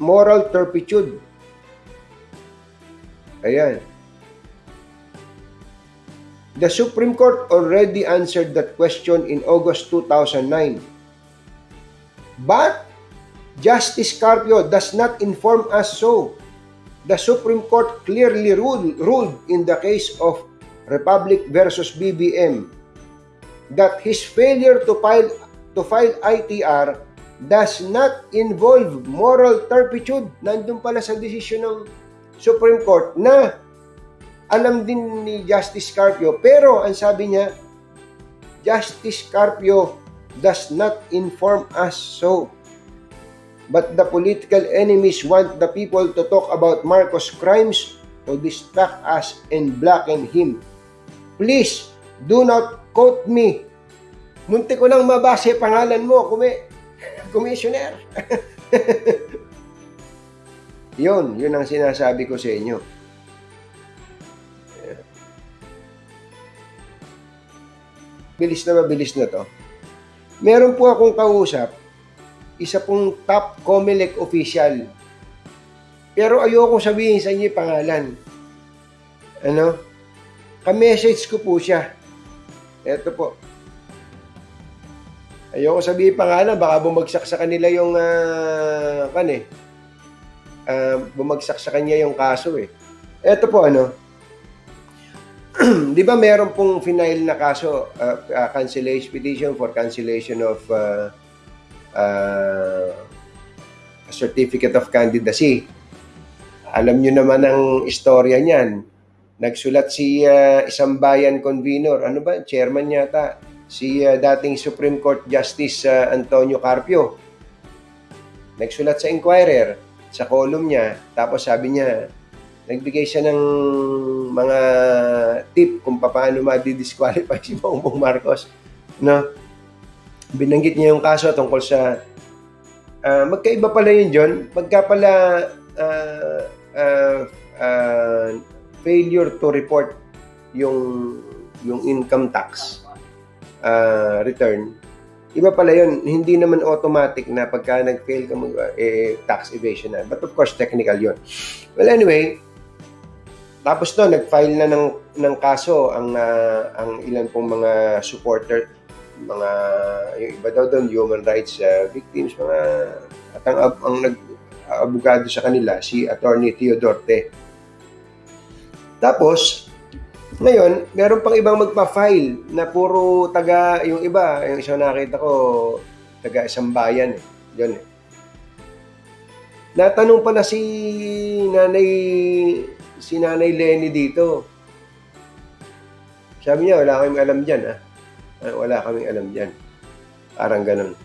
moral turpitude. Ayan. The Supreme Court already answered that question in August 2009. But Justice Carpio does not inform us so. The Supreme Court clearly ruled, ruled in the case of Republic versus BBM that his failure to file to file ITR does not involve moral turpitude. Nandun pala sa desisyon ng Supreme Court na alam din ni Justice Carpio. Pero ang sabi niya, Justice Carpio does not inform us so. But the political enemies want the people to talk about Marcos' crimes to distract us and blacken him. Please, do not quote me. Munti ko lang mabasa pangalan mo, kumi commissioner. yun, yun ang sinasabi ko sa inyo. Bilis na mabilis na to. Meron po akong kausap, isa pong top Comelec official. Pero ayoko sabihin sa inyo pangalan. Ano? Ka-message ko po siya. Ito po. Ayoko sabihin pangalan, baka bumagsak sa kanila yung, uh, kan eh. Uh, bumagsak sa kanya yung kaso eh. Ito po ano, di ba meron pong final na kaso, uh, uh, cancellation petition for cancellation of uh, uh, certificate of candidacy. Alam nyo naman ang istorya niyan. Nagsulat si uh, isang bayan convener, ano ba, chairman yata, si uh, dating Supreme Court Justice uh, Antonio Carpio. Nagsulat sa Inquirer, sa column niya, tapos sabi niya, nagbigay siya ng mga tip kung paano ma-disqualify si Bongbong Marcos. No? Binanggit niya yung kaso tungkol sa uh, magkaiba pala yun, John. Pagka pala uh, uh, uh, failure to report yung yung income tax uh, return, iba pala yun. Hindi naman automatic na pagka nag-fail ka mag, eh, tax evasion na. But of course, technical yun. Well, anyway, tapos to, nag-file na ng, ng kaso ang, uh, ang ilan pong mga supporter, mga, yung iba daw doon, human rights uh, victims, mga, at ang, ang nag-abogado sa kanila, si Attorney Theodorte. Tapos, ngayon, meron pang ibang magpa-file na puro taga, yung iba, yung isang nakita ko, taga isang bayan eh. Yun eh. Natanong pala si Nanay si Nanay Lenny dito. Sabi niya, wala kaming alam dyan, ah. ah wala kaming alam dyan. Parang ganun.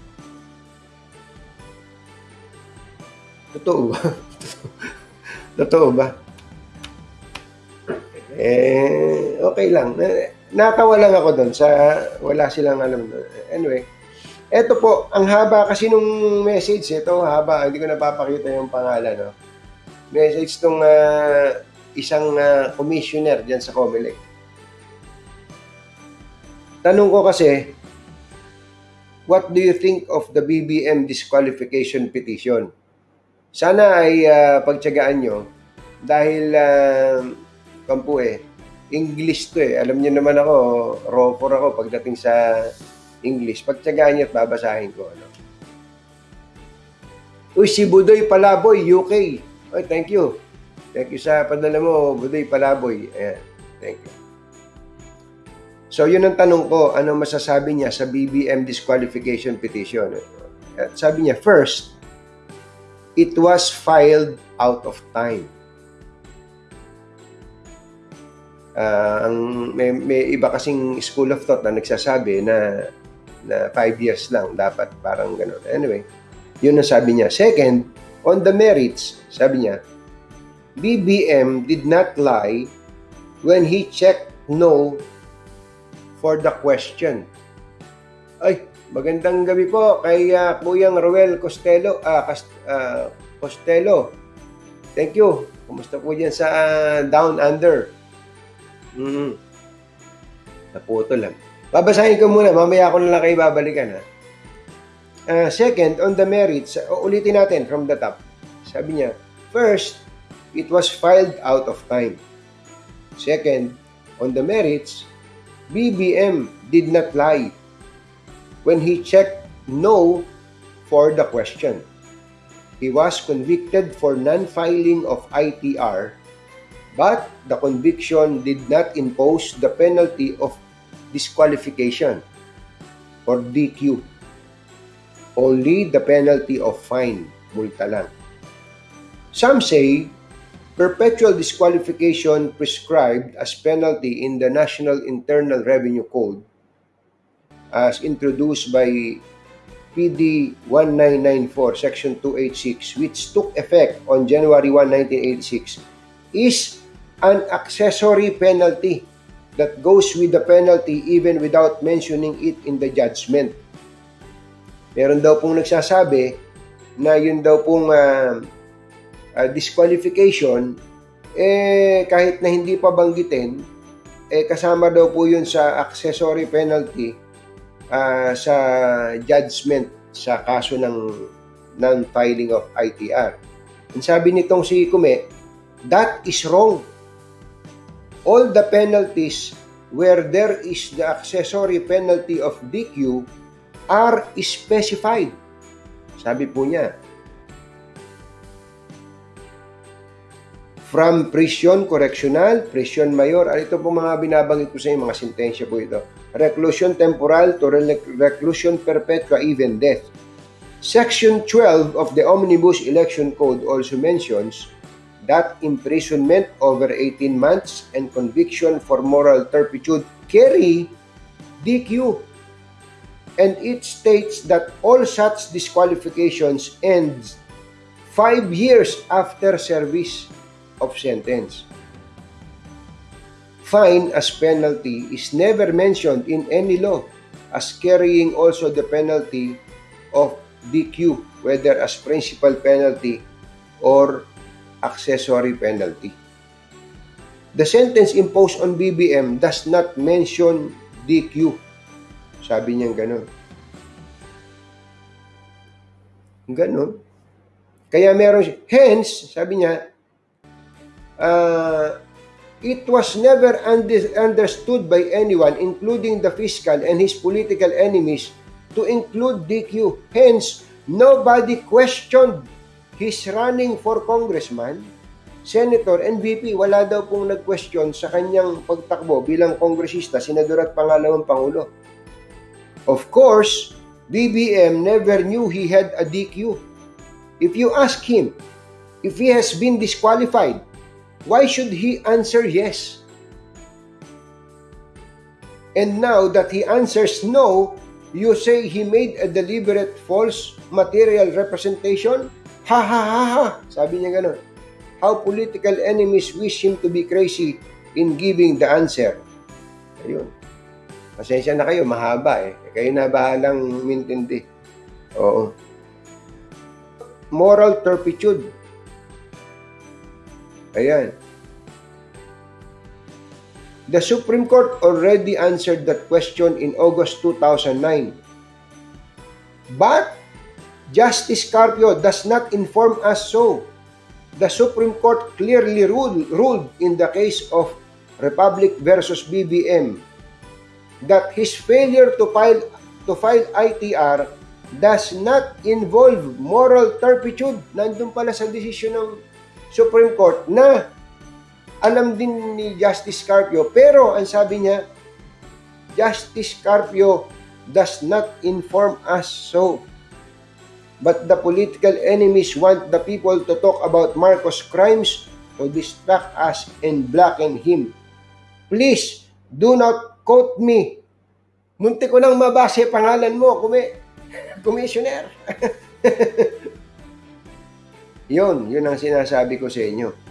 Totoo ba? Totoo ba? Eh, okay lang. Natawa lang ako doon sa wala silang alam. Anyway, eto po, ang haba kasi nung message, ito haba, hindi ko napapakita yung pangalan. No? Message tong uh, isang uh, commissioner diyan sa COMELEC. Tanong ko kasi, what do you think of the BBM disqualification petition? Sana ay uh, pagtyagaan nyo dahil uh, kampu eh, English to eh. Alam niyo naman ako, roper ako pagdating sa English. Pagtyagaan niyo at babasahin ko. Ano? Uy, si Budoy Palaboy, UK. Oy, thank you. Thank you sa padala mo, Buday Palaboy. Ayan. Thank you. So, yun ang tanong ko, ano masasabi niya sa BBM disqualification petition? At sabi niya, first, it was filed out of time. Uh, ang may, may iba kasing school of thought na nagsasabi na na 5 years lang dapat parang ganun. Anyway, yun ang sabi niya. Second, on the merits, sabi niya, BBM did not lie when he checked no for the question. Ay, magandang gabi po kay uh, Kuyang Roel Costello, uh, uh, Costello. Thank you. Kumusta po diyan sa uh, Down Under? Mm. Naputo lang. Babasahin ko muna, mamaya ako na lang kayo babalikan ha. Uh, second, on the merits, uh, ulitin natin from the top. Sabi niya, first, it was filed out of time. Second, on the merits, BBM did not lie when he checked no for the question. He was convicted for non-filing of ITR, but the conviction did not impose the penalty of disqualification or DQ. Only the penalty of fine, multa lang. Some say perpetual disqualification prescribed as penalty in the National Internal Revenue Code as introduced by PD 1994 Section 286 which took effect on January 1, 1986 is an accessory penalty that goes with the penalty even without mentioning it in the judgment. Meron daw pong nagsasabi na yun daw pong uh, uh, disqualification eh kahit na hindi pa banggitin eh kasama daw po yun sa accessory penalty uh, sa judgment sa kaso ng non-filing of ITR. Ang sabi nitong si Kume, that is wrong. All the penalties where there is the accessory penalty of DQ are specified. Sabi po niya, from prison correctional, prison mayor, at ito po mga binabanggit ko sa inyo, mga sentensya po ito. Reclusion temporal to reclusion perpetua, even death. Section 12 of the Omnibus Election Code also mentions that imprisonment over 18 months and conviction for moral turpitude carry DQ. And it states that all such disqualifications ends five years after service of sentence. Fine as penalty is never mentioned in any law as carrying also the penalty of DQ, whether as principal penalty or accessory penalty. The sentence imposed on BBM does not mention DQ. Sabi niya ganun. Ganun. Kaya meron siya. Hence, sabi niya, uh, it was never under- understood by anyone, including the fiscal and his political enemies, to include DQ. Hence, nobody questioned his running for congressman, senator, and VP. Wala daw pong nag-question sa kanyang pagtakbo bilang kongresista, senador at pangalawang pangulo. Of course, BBM never knew he had a DQ. If you ask him if he has been disqualified, why should he answer yes? And now that he answers no, you say he made a deliberate false material representation? Ha ha ha ha! Sabi niya ganun. How political enemies wish him to be crazy in giving the answer. Ayun. Pasensya na kayo, mahaba eh. Kayo na bahalang mintindi. Oo. Moral turpitude. Ayan. The Supreme Court already answered that question in August 2009. But Justice Carpio does not inform us so. The Supreme Court clearly ruled, ruled in the case of Republic versus BBM that his failure to file to file ITR does not involve moral turpitude. Nandun pala sa desisyon ng Supreme Court na alam din ni Justice Carpio, pero ang sabi niya, Justice Carpio does not inform us so. But the political enemies want the people to talk about Marcos' crimes to distract us and blacken him. Please, do not quote me. Munti ko nang mabase pangalan mo, kumi commissioner. yun, yun ang sinasabi ko sa inyo.